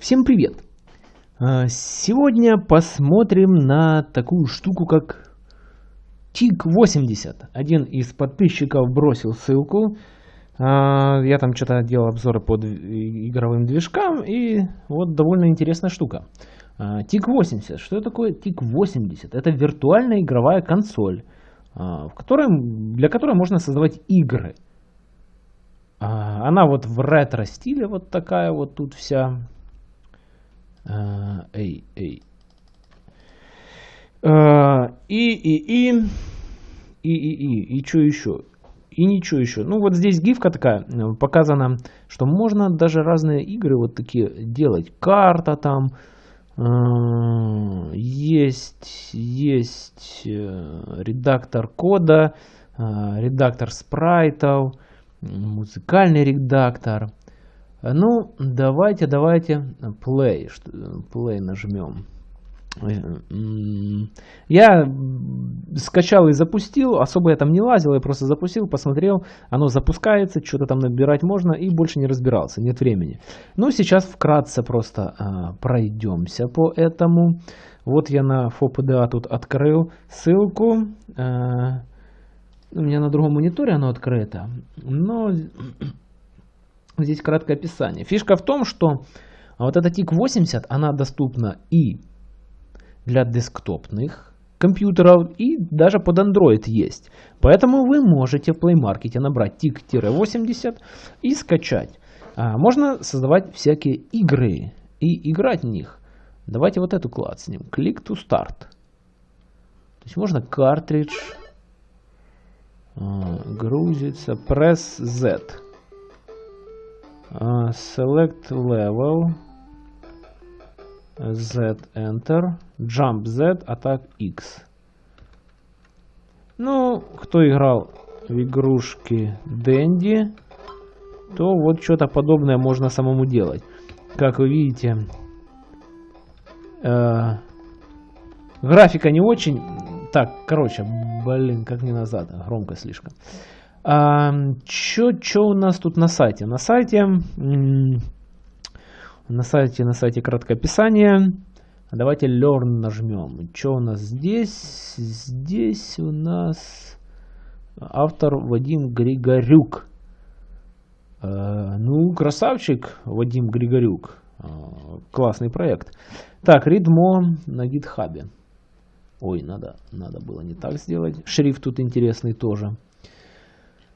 Всем привет! А, Сегодня посмотрим на такую штуку, как TIG-80. Один из подписчиков бросил ссылку. А, Я там что-то делал обзоры под игровым движкам, и вот довольно интересная штука. А, TIG-80. Что такое TIG-80? Это виртуальная игровая консоль, в которой, для которой можно создавать игры. Она вот в ретро-стиле вот такая вот тут вся. А, Эй, эй. А, И, и, и. И, и, и. И что еще? И ничего еще. Ну вот здесь гифка такая, э, показано, что можно даже разные игры вот такие делать. Карта там. а, Есть, есть э, редактор кода, редактор спрайтов, музыкальный редактор. Ну, давайте, давайте play, play нажмем. Э, Я скачал и запустил, особо я там не лазил, я просто запустил, посмотрел, оно запускается, что-то там набирать можно и больше не разбирался, нет времени. Ну, сейчас вкратце просто а, пройдемся по этому. Вот я на FOPDA тут открыл ссылку. а, у меня на другом мониторе оно открыто, но здесь краткое описание. Фишка в том, что вот эта TIG-80, она доступна и для десктопных компьютеров, и даже под Android есть. Поэтому вы можете в Play Market набрать TIG-80 и скачать. А, можно создавать всякие игры и играть в них. Давайте вот эту клацнем. Click to start. То есть можно картридж а, грузится. Press Z. А, Select level. Z Enter. Jump Z, Attack X. Ну, кто играл в игрушки Дэнди, то вот что-то подобное можно самому делать. Как вы видите, э, графика не очень. Так, короче, блин, как не назад, громко слишком. А, чё у нас тут на сайте? На сайте, на сайте, на сайте краткое описание. Давайте Learn нажмем. Что у нас здесь? Здесь у нас автор Вадим Григорюк. Э, ну, красавчик Вадим Григорюк. Э, классный проект. Так, Readmo на гитхабе. Ой, надо, надо было не так сделать. Шрифт тут интересный тоже.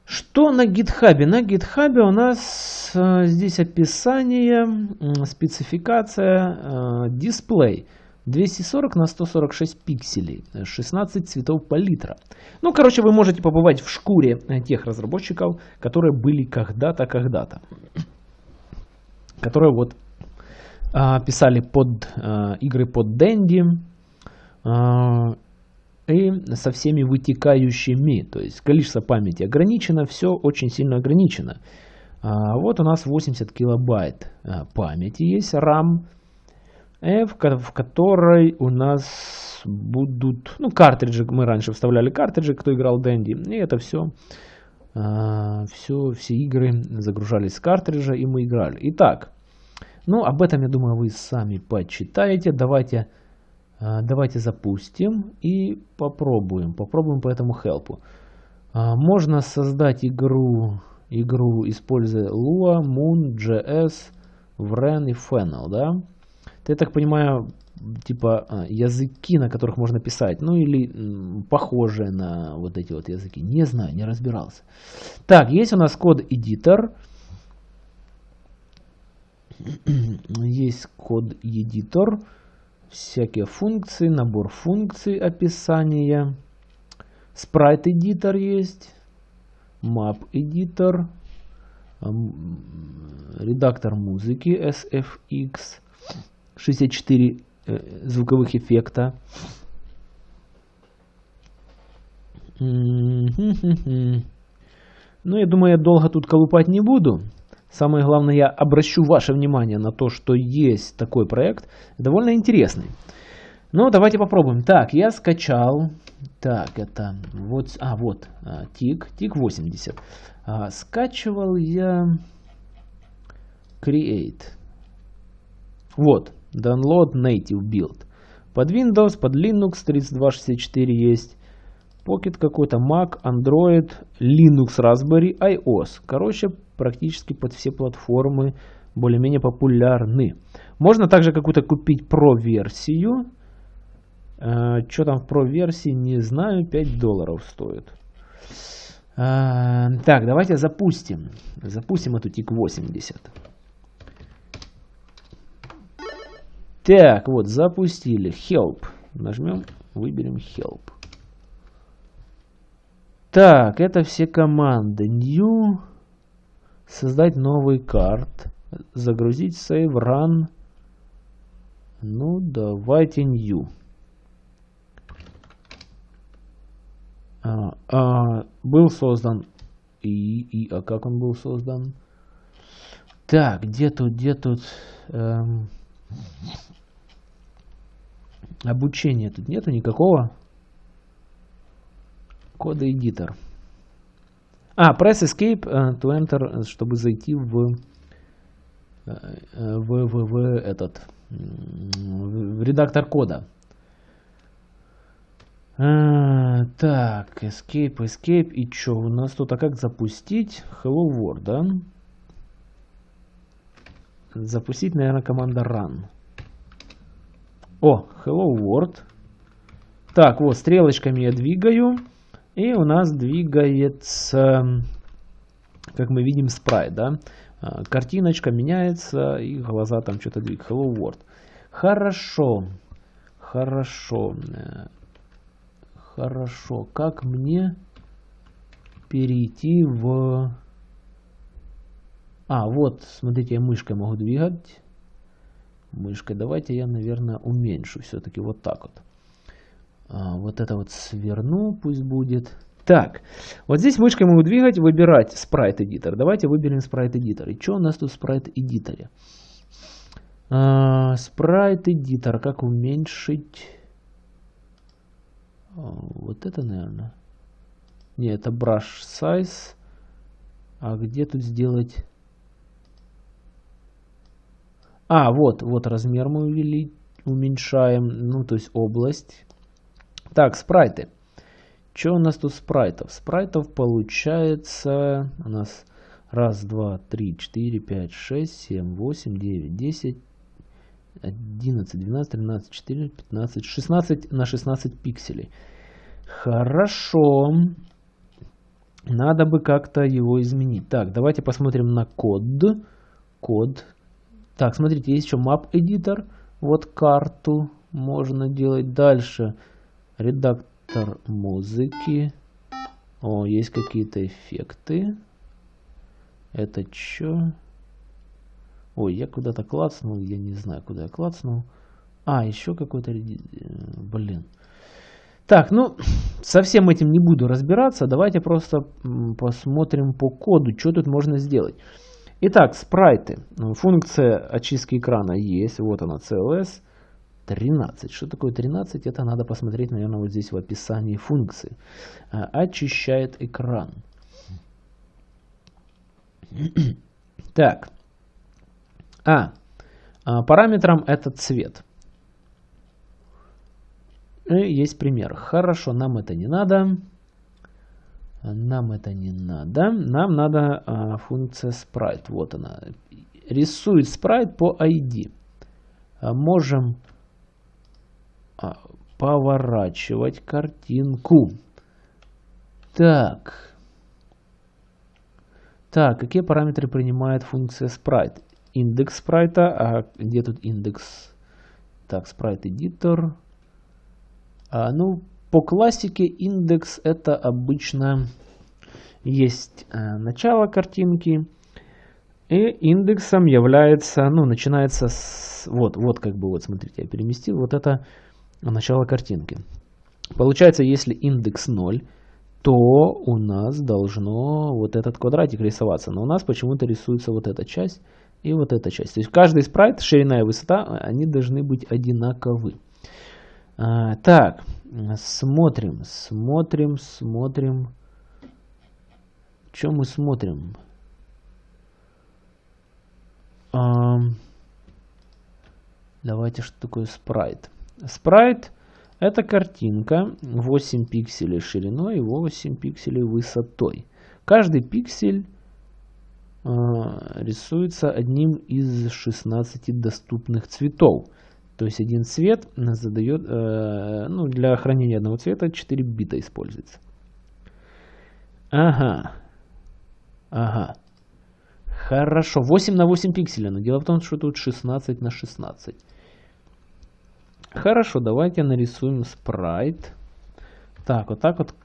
Что на гитхабе? На гитхабе у нас э, здесь описание, м, спецификация, э, дисплей. 240 на 146 пикселей, э, 16 цветов палитра. Ну, короче, вы можете побывать в шкуре э, тех разработчиков, которые были когда-то, когда-то. Которые вот а, писали под игры под а, и со всеми вытекающими. То есть количество памяти ограничено, все очень сильно ограничено. А, вот у нас 80 килобайт а, памяти есть, RAM, э, в, ко- в которой у нас будут, ну, картриджи, мы раньше вставляли картриджи, кто играл Дэнди, и это все, все, все игры загружались с картриджа, и мы играли. Итак, ну, об этом, я думаю, вы сами почитаете. Давайте а, Давайте запустим и попробуем. Попробуем по этому хелпу. А, Можно создать игру, игру используя Lua, Moon, JS, Wren и Fennel, да? Я так понимаю, типа а, языки, на которых можно писать. Ну или похожие на вот эти вот языки. Не знаю, не разбирался. Так, есть у нас код-эдитор. Есть код-эдитор всякие функции, набор функций, описание. Спрайт эдитор есть, map ам, редактор музыки SFX, 64 э, звуковых эффекта. Ну, я думаю, я долго тут колупать не буду. Самое главное, я обращу ваше внимание на то, что есть такой проект, довольно интересный. Ну, давайте попробуем. Так, я скачал. Так, это вот, а, вот, а, тик, тик 80. А, скачивал я Create. Вот, download native build. Под Windows, под Linux 3264 есть. Pocket какой-то, Mac, Android, Linux, Raspberry, iOS. Короче, практически под все платформы более-менее популярны. Можно также какую-то купить Pro-версию. Э, что там в Pro-версии, не знаю, 5 долларов стоит. Э, так, давайте запустим. Запустим эту TIC-80. Так, вот, запустили. Help. Нажмем, выберем Help. Так, это все команды. New. Создать новый карт. Загрузить save, run. Ну, давайте new. А, а, был создан. И, и, а как он был создан? Так, где тут, где тут... Эм, обучения тут нету никакого. Кода эдитор. А, press escape uh, to enter, чтобы зайти в, э, в, в, в этот в редактор кода. А, так, escape, escape. И что у нас тут? А как запустить? Hello World, да? Запустить, наверное, команда run. О, hello world. Так, вот, стрелочками я двигаю. И у нас двигается, как мы видим, спрайт, да? А, картиночка меняется, и глаза там что-то двигают. Hello world. Хорошо. Хорошо. Хорошо. Как мне перейти в... А, вот, смотрите, я мышкой могу двигать мышкой. Давайте я, наверное, уменьшу все-таки вот так вот. А, вот это вот сверну, пусть будет. Так, вот здесь мышкой могу двигать, выбирать спрайт эдитор. Давайте выберем спрайт эдитор. И что у нас тут в спрайт эдиторе? А, спрайт эдитор, как уменьшить? А, вот это, наверное. Не, это brush size. А где тут сделать а, вот, вот размер мы увели, уменьшаем, ну, то есть область. Так, спрайты. Что у нас тут спрайтов? Спрайтов получается у нас раз, два, три, четыре, пять, шесть, семь, восемь, девять, десять, одиннадцать, двенадцать, тринадцать, четыре, пятнадцать, шестнадцать на шестнадцать пикселей. Хорошо. Надо бы как-то его изменить. Так, давайте посмотрим на код. Код. Так, смотрите, есть еще Map Editor. Вот карту можно делать. Дальше редактор музыки. О, есть какие-то эффекты. Это что? Ой, я куда-то клацнул. Я не знаю, куда я клацнул. А, еще какой-то... Блин. Так, ну, со всем этим не буду разбираться. Давайте просто посмотрим по коду, что тут можно сделать. Итак, спрайты. Функция очистки экрана есть. Вот она, CLS 13. Что такое 13? Это надо посмотреть, наверное, вот здесь в описании функции. А, очищает экран. Так. А, а параметром это цвет. И есть пример. Хорошо, нам это не надо. Нам это не надо. Нам надо а, функция sprite. Вот она. Рисует спрайт по ID. Можем поворачивать картинку. Так. Так, какие параметры принимает функция sprite? Индекс спрайта. А где тут индекс? Так, спрайт эдитор. А, ну, по классике индекс это обычно есть э, начало картинки. И индексом является, ну, начинается с, вот, вот как бы, вот смотрите, я переместил, вот это начало картинки. Получается, если индекс 0, то у нас должно вот этот квадратик рисоваться. Но у нас почему-то рисуется вот эта часть и вот эта часть. То есть каждый спрайт, ширина и высота, они должны быть одинаковы. А, так, смотрим, смотрим, смотрим. Что мы смотрим? А, Давайте, что такое спрайт. Спрайт это картинка 8 пикселей шириной и 8 пикселей высотой. Каждый пиксель э, рисуется одним из 16 доступных цветов. То есть один цвет задает, э, ну, для хранения одного цвета 4 бита используется. Ага. Ага. Хорошо. 8 на 8 пикселей. Но дело в том, что тут 16 на 16. Хорошо, давайте нарисуем спрайт. Так, вот так вот.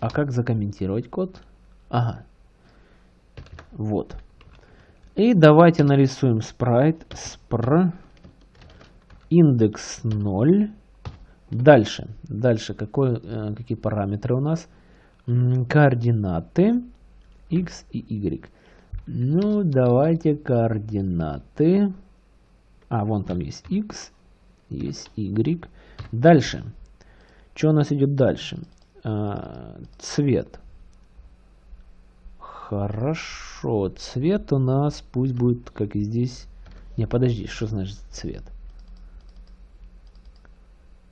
А как закомментировать код? Ага. Вот. И давайте нарисуем спрайт. Спр. Индекс 0. Дальше. Дальше. Какой, э, какие параметры у нас? Координаты. X и Y. Ну, давайте координаты. А, вон там есть X есть Y. Дальше. Что у нас идет дальше? А, цвет. Хорошо. Цвет у нас пусть будет, как и здесь. Не, подожди, что значит цвет?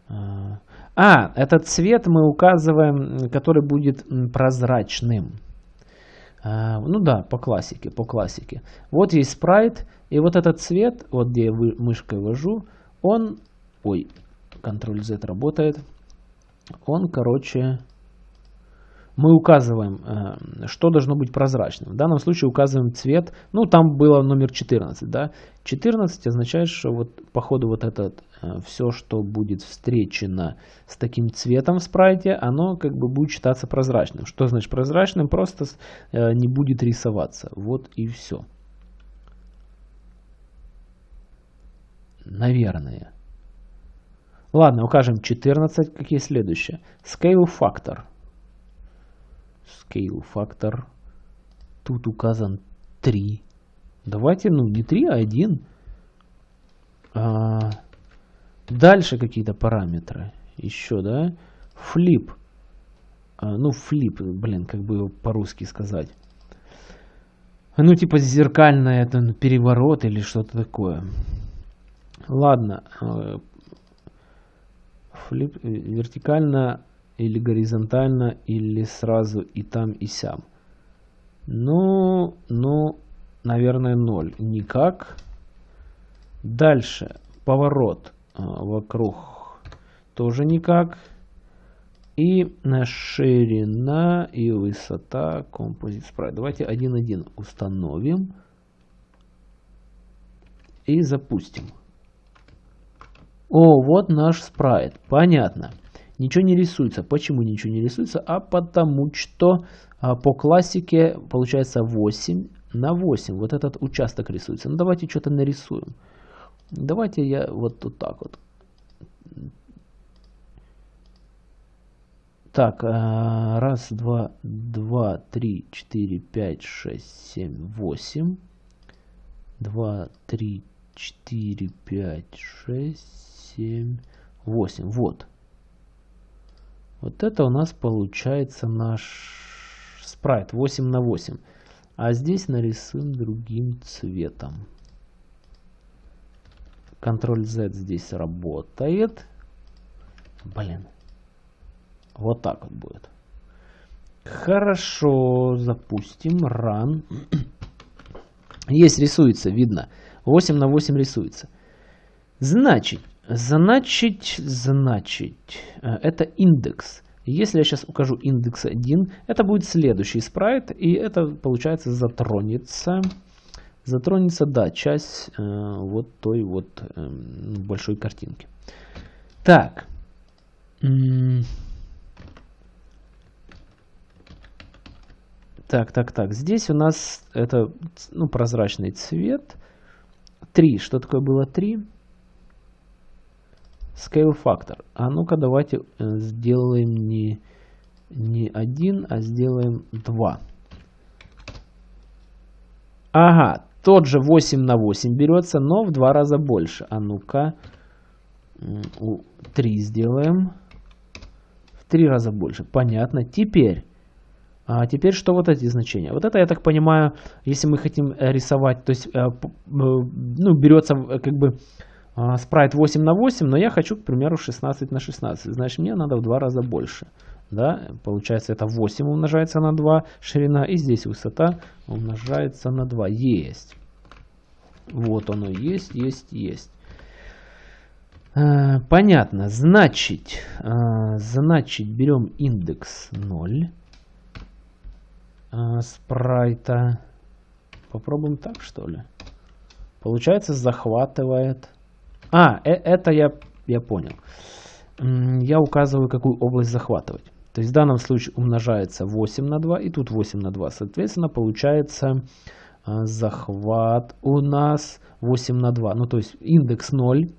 А, а этот цвет мы указываем, который будет прозрачным. А, ну да, по классике, по классике. Вот есть спрайт, и вот этот цвет, вот где я мышкой вожу, он, ой, Ctrl-Z работает, он, короче, мы указываем, э, что должно быть прозрачным. В данном случае указываем цвет, ну там было номер 14, да. 14 означает, что вот по ходу вот этот, э, все, что будет встречено с таким цветом в спрайте, оно как бы будет считаться прозрачным. Что значит прозрачным? Просто э, не будет рисоваться. Вот и все. Наверное. Ладно, укажем 14. Какие следующие? Scale factor. Scale factor. Тут указан 3. Давайте, ну, не 3, а 1. А, дальше какие-то параметры. Еще, да? Flip. А, ну, flip, блин, как бы по-русски сказать. Ну, типа зеркальное, это переворот или что-то такое. Ладно. Э, флип э, вертикально или горизонтально, или сразу и там, и сям. Ну, ну, наверное, 0. Никак. Дальше. Поворот э, вокруг тоже никак. И ширина и высота Composite Sprite. Давайте 1.1 установим. И запустим. О, вот наш спрайт. Понятно. Ничего не рисуется. Почему ничего не рисуется? А потому что а, по классике получается 8 на 8. Вот этот участок рисуется. Ну давайте что-то нарисуем. Давайте я вот тут так вот. Так, а, раз, два, два, три, четыре, пять, шесть, семь, восемь. Два, три, четыре, пять, шесть, 7, 8. Вот. Вот это у нас получается наш спрайт 8 на 8. А здесь нарисуем другим цветом. Ctrl-Z здесь работает. Блин. Вот так вот будет. Хорошо, запустим. Run. Есть, рисуется, видно. 8 на 8 рисуется. Значит, Значить, значить, э, это индекс. Если я сейчас укажу индекс 1, это будет следующий спрайт, и это, получается, затронется, затронется, да, часть э, вот той вот э, большой картинки. Так. Так, так, так. Здесь у нас это ну, прозрачный цвет. 3. Что такое было 3? Scale Factor. А ну-ка давайте э, сделаем не, не один, а сделаем два. Ага, тот же 8 на 8 берется, но в два раза больше. А ну-ка, 3 сделаем. В три раза больше. Понятно. Теперь, а теперь что вот эти значения? Вот это, я так понимаю, если мы хотим рисовать, то есть, э, ну, берется как бы спрайт 8 на 8, но я хочу, к примеру, 16 на 16. Значит, мне надо в два раза больше. Да? Получается, это 8 умножается на 2 ширина, и здесь высота умножается на 2. Есть. Вот оно есть, есть, есть. А, понятно. Значит, а, значит, берем индекс 0 спрайта. Попробуем так, что ли? Получается, захватывает а, э это я, я понял. Я указываю, какую область захватывать. То есть в данном случае умножается 8 на 2 и тут 8 на 2. Соответственно, получается а, захват у нас 8 на 2. Ну, то есть индекс 0.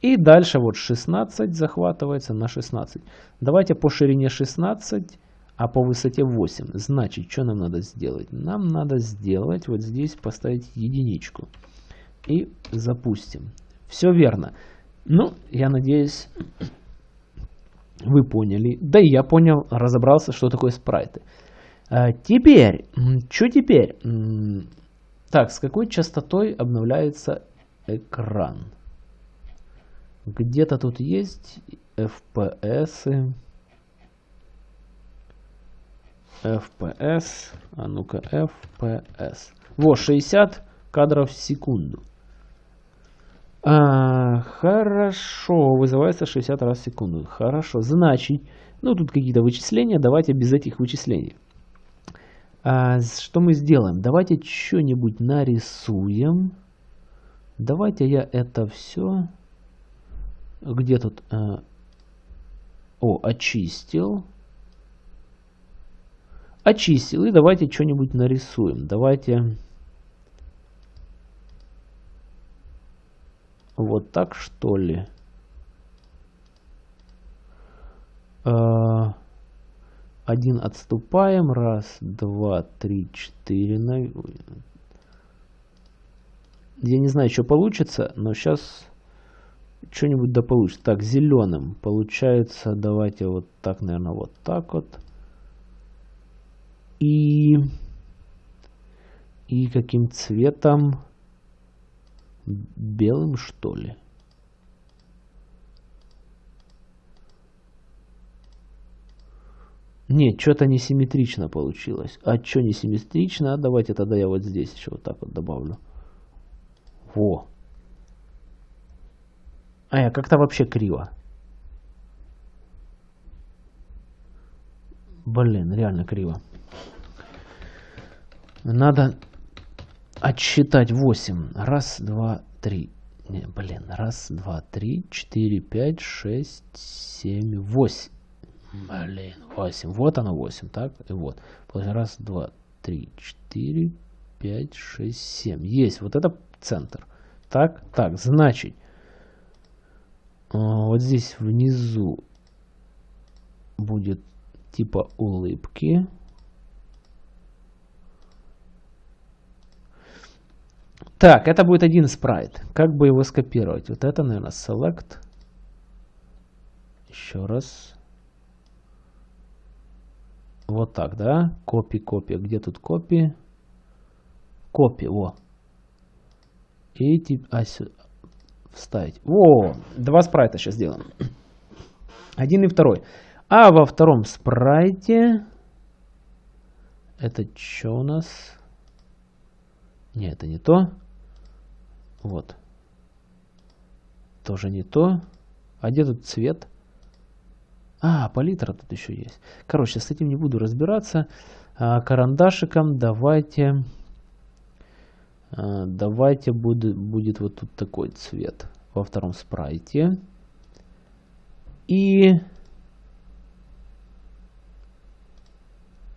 И дальше вот 16 захватывается на 16. Давайте по ширине 16, а по высоте 8. Значит, что нам надо сделать? Нам надо сделать вот здесь поставить единичку. И запустим. Все верно. Ну, я надеюсь, вы поняли. Да и я понял, разобрался, что такое спрайты. А, теперь, что теперь? Так, с какой частотой обновляется экран? Где-то тут есть FPS. FPS. А ну-ка, FPS. Во, 60 кадров в секунду. А, хорошо, вызывается 60 раз в секунду. Хорошо, значит, ну тут какие-то вычисления, давайте без этих вычислений. А, что мы сделаем? Давайте что-нибудь нарисуем. Давайте я это все... Где тут... А, о, очистил. Очистил. И давайте что-нибудь нарисуем. Давайте... Вот так что ли? А, один отступаем. Раз, два, три, четыре. Я не знаю, что получится, но сейчас что-нибудь да получится. Так, зеленым получается, давайте вот так, наверное, вот так вот. И, и каким цветом? Белым, что ли? Нет, что-то несимметрично получилось. А что несимметрично? Давайте тогда я вот здесь еще вот так вот добавлю. Во. А я как-то вообще криво. Блин, реально криво. Надо отсчитать 8. Раз, два, три. Не, блин, раз, два, три, четыре, пять, шесть, семь, восемь. Блин, восемь. Вот оно восемь, так? И вот. Раз, два, три, четыре, пять, шесть, семь. Есть, вот это центр. Так, так, значит, а, вот здесь внизу будет типа улыбки. Так, это будет один спрайт. Как бы его скопировать? Вот это, наверное, select. Еще раз. Вот так, да? Копи, копи. Где тут копи? Копи, во. И тип, а, вставить. О, два спрайта сейчас сделаем. Один и второй. А во втором спрайте... Это что у нас? Не, это не то. Вот. Тоже не то. А где тут цвет? А, палитра тут еще есть. Короче, с этим не буду разбираться. А, карандашиком давайте... А, давайте будет, будет вот тут такой цвет во втором спрайте. И...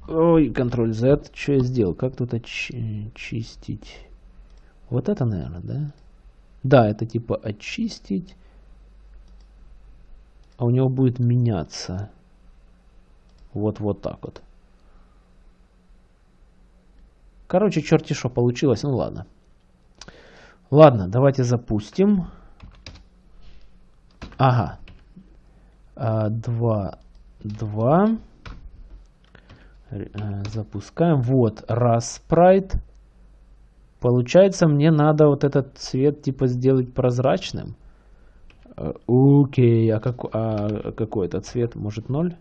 Ой, Ctrl Z. Что я сделал? Как тут очистить? Вот это, наверное, да? Да, это типа очистить. А у него будет меняться. Вот, вот так вот. Короче, черти что получилось. Ну ладно. Ладно, давайте запустим. Ага. А, два. Два. Э, запускаем. Вот, раз спрайт. Получается, мне надо вот этот цвет типа сделать прозрачным. Э, окей, а, как, а какой это цвет? Может 0?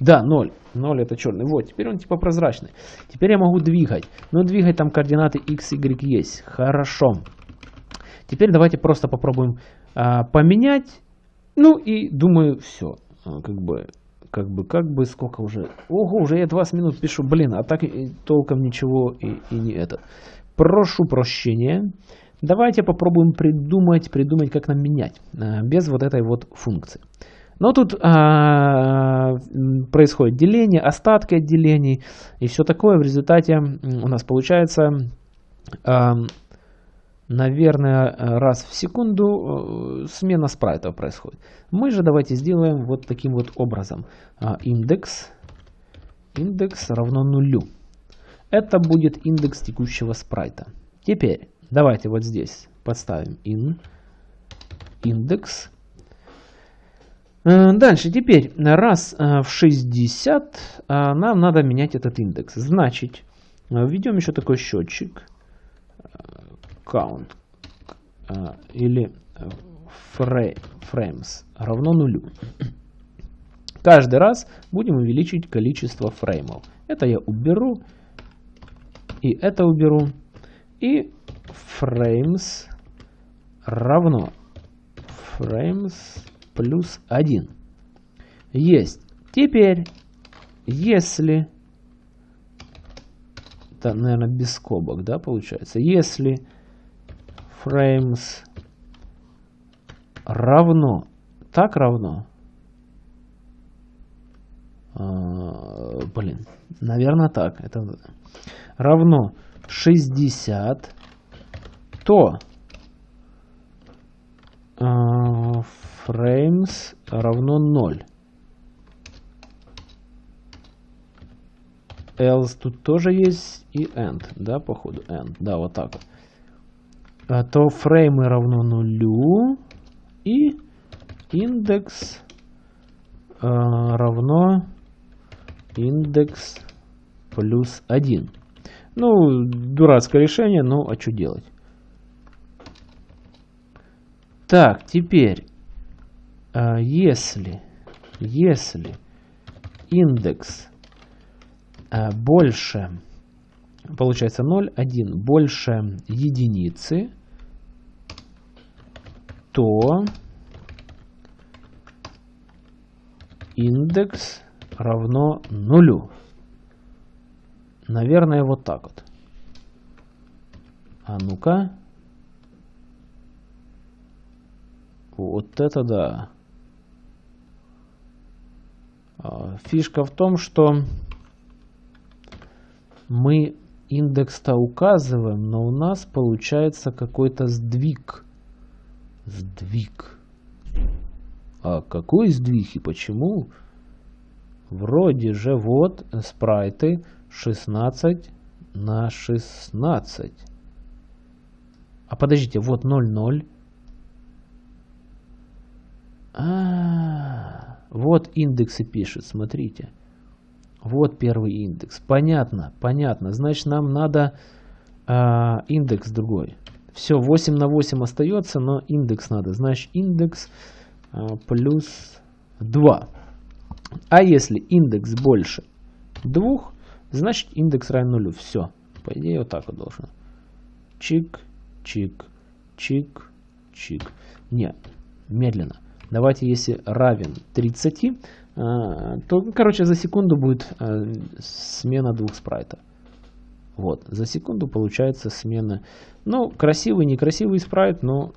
Да, 0. 0 это черный. Вот, теперь он типа прозрачный. Теперь я могу двигать. Но двигать там координаты x, y есть. Хорошо. Теперь давайте просто попробуем а, поменять. Ну и думаю, все. А, как бы, как бы, как бы, сколько уже. Ого, уже я 20 минут пишу. Блин, а так толком ничего и, и не это. Прошу прощения. Давайте попробуем придумать, придумать, как нам менять. А, без вот этой вот функции. Но тут а, происходит деление, остатки от делений и все такое. В результате у нас получается, а, наверное, раз в секунду э, смена спрайтов происходит. Мы же давайте сделаем вот таким вот образом. А, индекс, индекс равно нулю. Это будет индекс текущего спрайта. Теперь давайте вот здесь подставим in, индекс Э, дальше, теперь, раз э, в 60 э, нам надо менять этот индекс. Значит, введем еще такой счетчик. Count или frames равно нулю. Каждый раз будем увеличить количество фреймов. Это я уберу. И это уберу. И frames равно frames плюс 1. Есть. Теперь, если... Это, наверное, без скобок, да, получается. Если frames равно, так равно, а, блин, наверное так, это равно 60, то а, frames равно 0. else тут тоже есть и end, да, походу, end, да, вот так вот. А, то фреймы равно нулю и индекс а, равно индекс плюс 1. Ну, дурацкое решение, но а что делать? Так, теперь а, если, если индекс а, больше, получается 0, 1, больше единицы, то индекс равно нулю. Наверное, вот так вот. А ну-ка. Вот это да. А, фишка в том, что мы индекс-то указываем, но у нас получается какой-то сдвиг. Сдвиг. А какой сдвиг и почему? Вроде же вот спрайты 16 на 16. А подождите, вот 0,0. А, -а, -а. Вот индексы пишет, смотрите. Вот первый индекс. Понятно, понятно. Значит, нам надо э, индекс другой. Все, 8 на 8 остается, но индекс надо. Значит, индекс э, плюс 2. А если индекс больше 2, значит индекс равен нулю. Все. По идее, вот так вот должно. Чик, чик, чик, чик. Нет, медленно. Давайте, если равен 30, а, то, короче, за секунду будет а, смена двух спрайтов. Вот, за секунду получается смена. Ну, красивый, некрасивый спрайт, но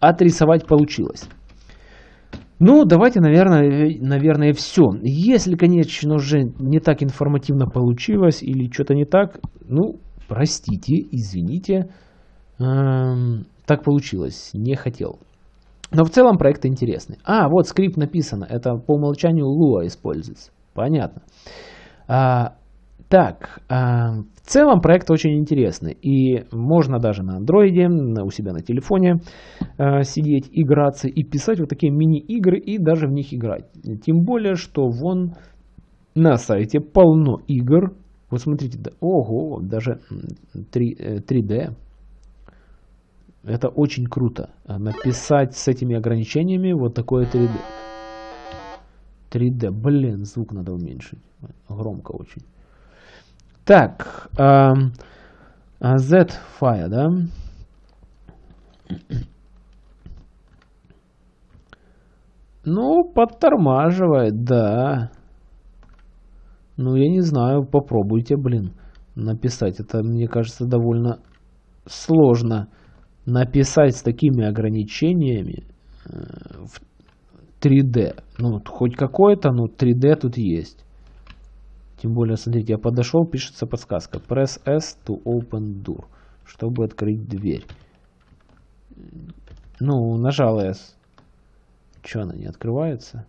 отрисовать получилось. Ну, давайте, наверное, наверное, все. Если, конечно, уже не так информативно получилось или что-то не так, ну, простите, извините, эм, так получилось, не хотел. Но в целом проект интересный. А, вот скрипт написано. Это по умолчанию Lua используется. Понятно. А, так, а, в целом проект очень интересный. И можно даже на андроиде, у себя на телефоне а, сидеть, играться и писать вот такие мини-игры и даже в них играть. Тем более, что вон на сайте полно игр, Вот смотрите, да, ого, даже 3, 3D. Это очень круто. Написать с этими ограничениями вот такое 3D. 3D. Блин, звук надо уменьшить. Громко очень. Так. Э, Z-Fire, да? Ну, подтормаживает, да. Ну, я не знаю, попробуйте, блин, написать. Это, мне кажется, довольно сложно написать с такими ограничениями э, в 3D. Ну, хоть какое-то, но 3D тут есть. Тем более, смотрите, я подошел, пишется подсказка. Press S to open door. Чтобы открыть дверь. Ну, нажал S. Что она не открывается?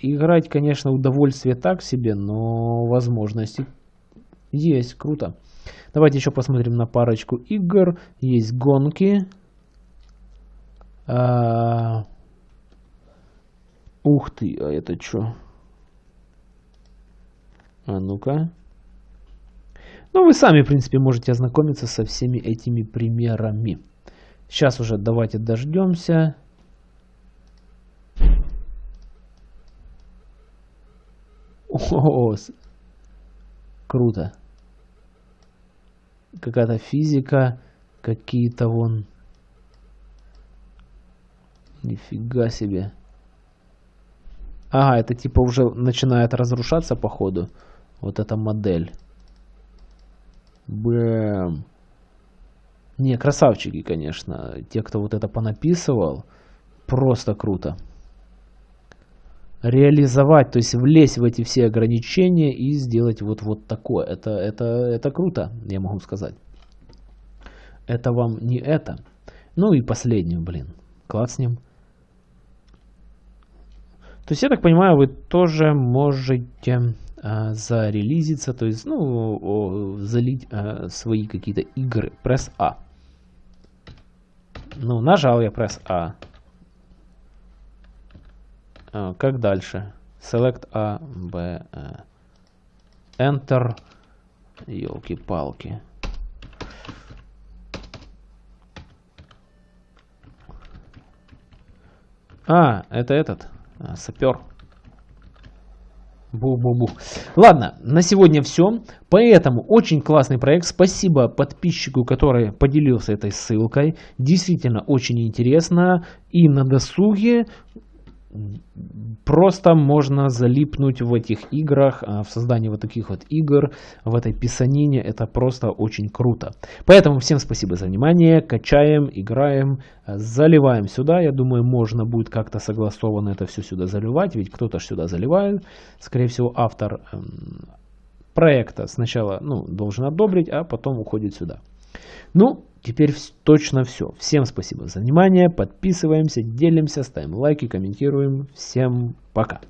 Играть, конечно, удовольствие так себе, но возможности есть. Круто. Давайте еще посмотрим на парочку игр. Есть гонки. А... Ух ты, а это что? А ну-ка. Ну, вы сами, в принципе, можете ознакомиться со всеми этими примерами. Сейчас уже давайте дождемся. О, круто. Какая-то физика, какие-то вон... Нифига себе. Ага, это типа уже начинает разрушаться походу. Вот эта модель. Бэм. Не, красавчики, конечно. Те, кто вот это понаписывал, просто круто. Реализовать, то есть влезть в эти все ограничения и сделать вот, вот такое. Это, это, это круто, я могу сказать. Это вам не это. Ну и последнюю, блин. Клацнем. То есть, я так понимаю, вы тоже можете а, зарелизиться, то есть, ну, залить а, свои какие-то игры. Press A. Ну, нажал я Press A. А, как дальше? Select A, B, A. Enter. Елки-палки. А, это этот. А, сапер. Бу-бу-бу. Ладно, на сегодня все. Поэтому очень классный проект. Спасибо подписчику, который поделился этой ссылкой. Действительно очень интересно. И на досуге просто можно залипнуть в этих играх, а, в создании вот таких вот игр, в этой писанине. Это просто очень круто. Поэтому всем спасибо за внимание. Качаем, играем, заливаем сюда. Я думаю, можно будет как-то согласованно это все сюда заливать, ведь кто-то сюда заливает. Скорее всего, автор эм, проекта сначала ну, должен одобрить, а потом уходит сюда. Ну, теперь точно все. Всем спасибо за внимание. Подписываемся, делимся, ставим лайки, комментируем. Всем пока.